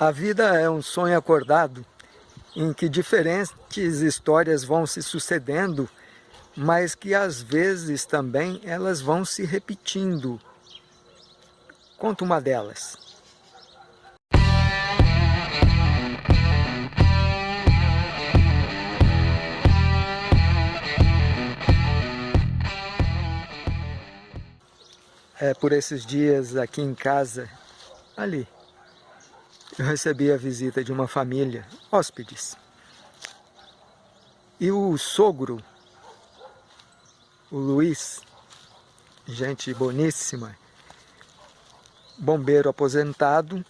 A vida é um sonho acordado em que diferentes histórias vão se sucedendo, mas que às vezes também elas vão se repetindo. Conta uma delas. É, por esses dias aqui em casa, ali, eu recebi a visita de uma família, hóspedes. E o sogro, o Luiz, gente boníssima, bombeiro aposentado,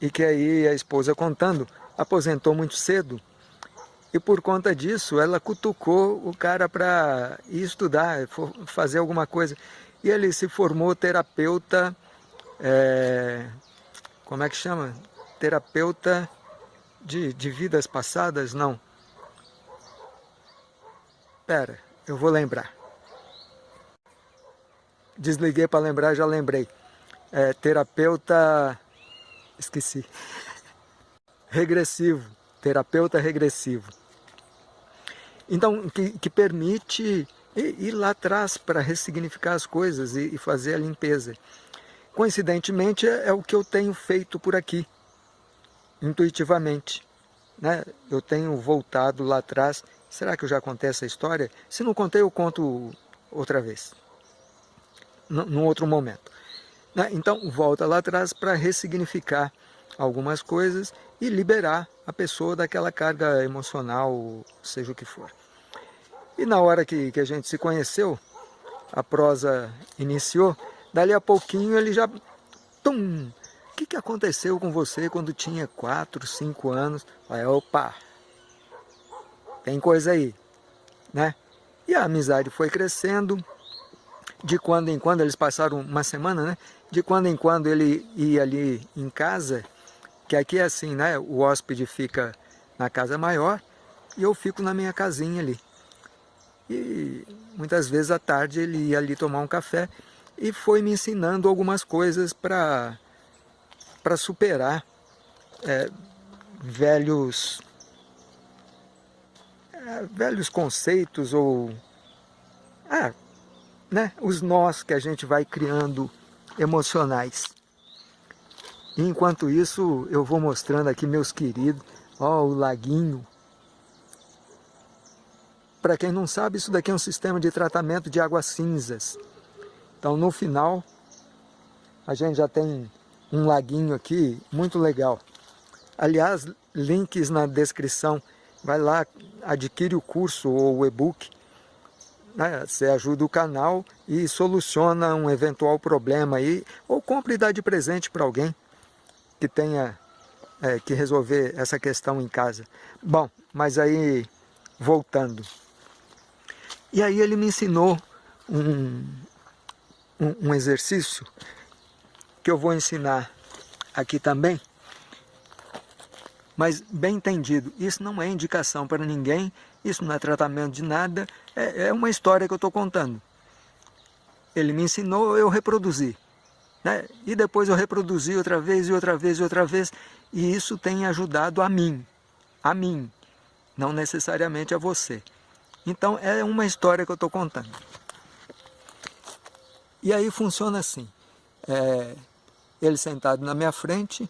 e que aí a esposa contando, aposentou muito cedo, e por conta disso ela cutucou o cara para ir estudar, fazer alguma coisa. E ele se formou terapeuta é, como é que chama? Terapeuta de, de vidas passadas? Não. Pera, eu vou lembrar. Desliguei para lembrar, já lembrei. É, terapeuta... Esqueci. Regressivo. Terapeuta regressivo. Então, que, que permite ir, lá atrás para ressignificar as coisas e, e fazer a limpeza. Coincidentemente, é, é o que eu tenho feito por aqui, intuitivamente. Né? Eu tenho voltado lá atrás. Será que eu já contei essa história? Se não contei, eu conto outra vez, num outro momento. Né? Então, volta lá atrás para ressignificar algumas coisas e liberar a pessoa daquela carga emocional, seja o que for. E na hora que, que a gente se conheceu, a prosa iniciou, Dali a pouquinho ele já... Tum! O que, que aconteceu com você quando tinha 4, 5 anos? Aí, opa! Tem coisa aí, né? E a amizade foi crescendo. De quando em quando, eles passaram uma semana, né? De quando em quando ele ia ali em casa, que aqui é assim, né? O hóspede fica na casa maior e eu fico na minha casinha ali. E muitas vezes à tarde ele ia ali tomar um café e foi me ensinando algumas coisas para superar é, velhos, é, velhos conceitos ou ah, né, os nós que a gente vai criando emocionais. E enquanto isso, eu vou mostrando aqui meus queridos, ó, o laguinho. Para quem não sabe, isso daqui é um sistema de tratamento de águas cinzas. Então no final a gente já tem um laguinho aqui muito legal. Aliás, links na descrição. Vai lá, adquire o curso ou o e-book. Né? Você ajuda o canal e soluciona um eventual problema aí. Ou compre e dá de presente para alguém que tenha é, que resolver essa questão em casa. Bom, mas aí, voltando. E aí ele me ensinou um, um, um exercício que eu vou ensinar aqui também, mas bem entendido, isso não é indicação para ninguém, isso não é tratamento de nada, é, é uma história que eu estou contando. Ele me ensinou, eu reproduzi. Né? E depois eu reproduzi outra vez, e outra vez, e outra vez, e isso tem ajudado a mim, a mim, não necessariamente a você. Então é uma história que eu estou contando. E aí funciona assim, é, ele sentado na minha frente,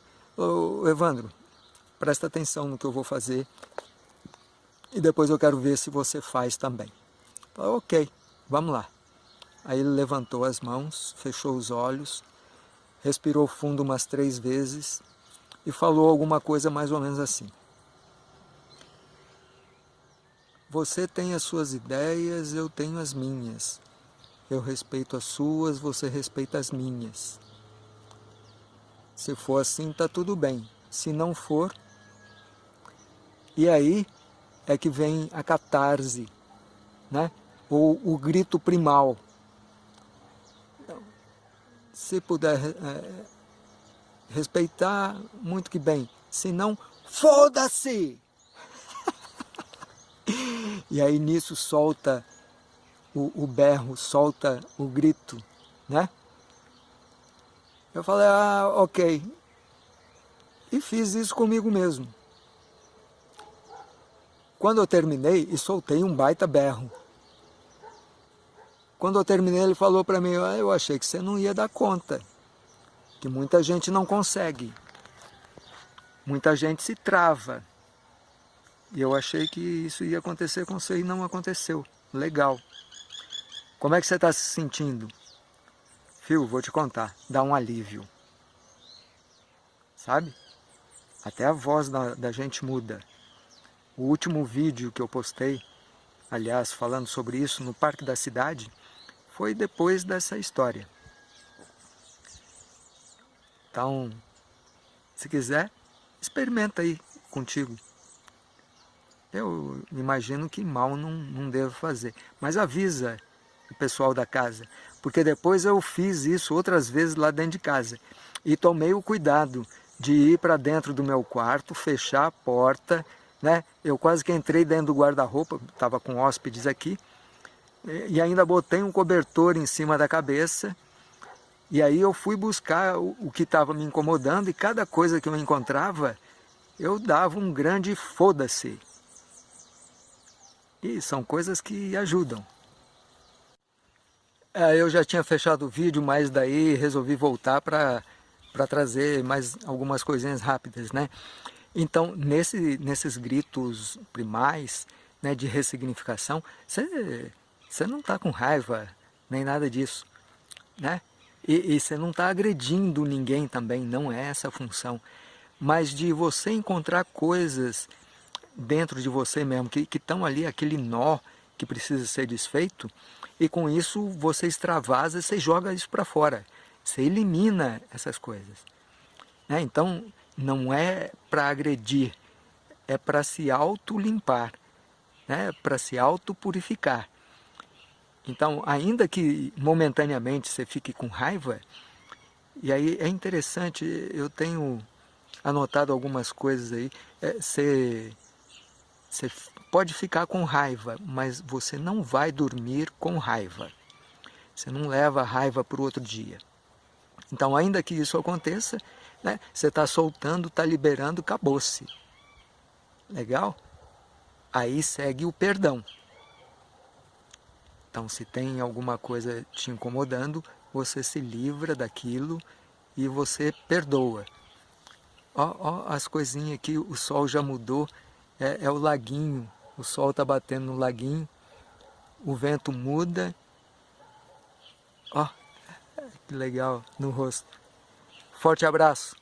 Evandro, presta atenção no que eu vou fazer e depois eu quero ver se você faz também. Falei, ok, vamos lá. Aí ele levantou as mãos, fechou os olhos, respirou fundo umas três vezes e falou alguma coisa mais ou menos assim. Você tem as suas ideias, eu tenho as minhas. Eu respeito as suas, você respeita as minhas. Se for assim, está tudo bem. Se não for, e aí é que vem a catarse, né? ou o grito primal. Então, se puder é, respeitar, muito que bem. Se não, foda-se! e aí nisso solta o, o berro, solta o grito, né? Eu falei, ah, ok. E fiz isso comigo mesmo. Quando eu terminei, e soltei um baita berro. Quando eu terminei, ele falou para mim, ah, eu achei que você não ia dar conta, que muita gente não consegue, muita gente se trava. E eu achei que isso ia acontecer com você e não aconteceu. Legal. Como é que você está se sentindo? Fio, vou te contar, dá um alívio. Sabe? Até a voz da, da gente muda. O último vídeo que eu postei, aliás, falando sobre isso no Parque da Cidade, foi depois dessa história. Então, se quiser, experimenta aí contigo. Eu imagino que mal não, não devo fazer. Mas avisa o pessoal da casa. Porque depois eu fiz isso outras vezes lá dentro de casa. E tomei o cuidado de ir para dentro do meu quarto, fechar a porta. Né? Eu quase que entrei dentro do guarda-roupa, estava com hóspedes aqui e ainda botei um cobertor em cima da cabeça, e aí eu fui buscar o, o que estava me incomodando, e cada coisa que eu encontrava, eu dava um grande foda-se. E são coisas que ajudam. É, eu já tinha fechado o vídeo, mas daí resolvi voltar para trazer mais algumas coisinhas rápidas, né? Então, nesse, nesses gritos primais, né, de ressignificação, você não está com raiva, nem nada disso, né? E, e você não está agredindo ninguém também, não é essa a função. Mas de você encontrar coisas dentro de você mesmo, que estão ali, aquele nó que precisa ser desfeito, e com isso você extravasa, você joga isso para fora, você elimina essas coisas. Né? Então, não é para agredir, é para se auto-limpar, né? para se auto-purificar. Então, ainda que momentaneamente você fique com raiva, e aí é interessante, eu tenho anotado algumas coisas aí, é, você, você pode ficar com raiva, mas você não vai dormir com raiva. Você não leva a raiva para o outro dia. Então, ainda que isso aconteça, né, você está soltando, está liberando, acabou-se. Legal? Aí segue o perdão. Então, se tem alguma coisa te incomodando, você se livra daquilo e você perdoa. Ó, ó as coisinhas aqui, o sol já mudou, é, é o laguinho, o sol está batendo no laguinho, o vento muda. Ó, que legal no rosto. Forte abraço.